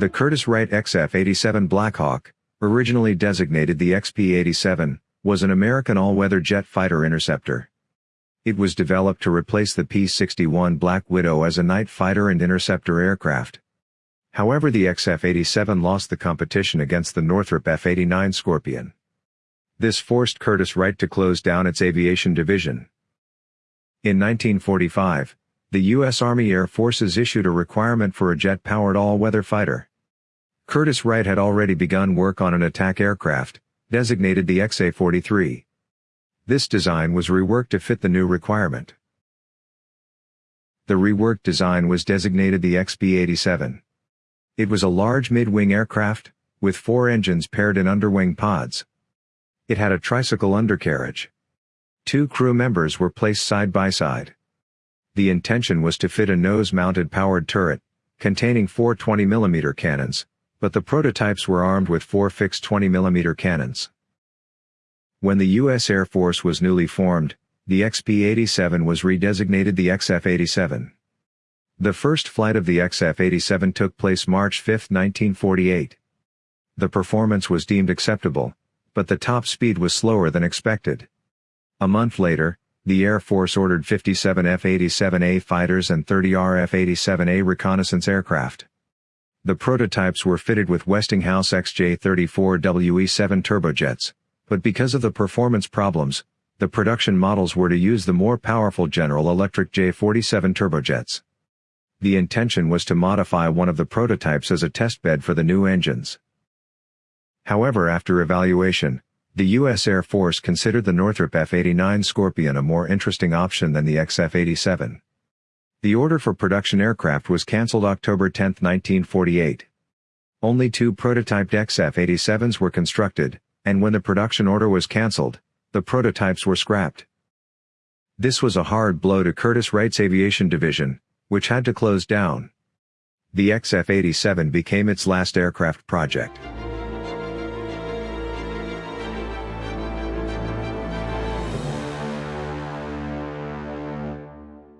The Curtiss-Wright XF-87 Blackhawk, originally designated the XP-87, was an American all-weather jet fighter interceptor. It was developed to replace the P-61 Black Widow as a night fighter and interceptor aircraft. However the XF-87 lost the competition against the Northrop F-89 Scorpion. This forced Curtiss-Wright to close down its aviation division. In 1945, the U.S. Army Air Forces issued a requirement for a jet-powered all-weather fighter. Curtiss-Wright had already begun work on an attack aircraft, designated the XA-43. This design was reworked to fit the new requirement. The reworked design was designated the XP-87. It was a large mid-wing aircraft, with four engines paired in underwing pods. It had a tricycle undercarriage. Two crew members were placed side by side. The intention was to fit a nose-mounted powered turret, containing four 20mm cannons, but the prototypes were armed with four fixed 20mm cannons. When the U.S. Air Force was newly formed, the XP-87 was redesignated the XF-87. The first flight of the XF-87 took place March 5, 1948. The performance was deemed acceptable, but the top speed was slower than expected. A month later, the Air Force ordered 57 F-87A fighters and 30 RF-87A reconnaissance aircraft. The prototypes were fitted with Westinghouse XJ-34WE-7 turbojets, but because of the performance problems, the production models were to use the more powerful General Electric J-47 turbojets. The intention was to modify one of the prototypes as a testbed for the new engines. However after evaluation, the U.S. Air Force considered the Northrop F-89 Scorpion a more interesting option than the XF-87. The order for production aircraft was cancelled October 10, 1948. Only two prototyped XF-87s were constructed, and when the production order was cancelled, the prototypes were scrapped. This was a hard blow to Curtiss-Wright's aviation division, which had to close down. The XF-87 became its last aircraft project.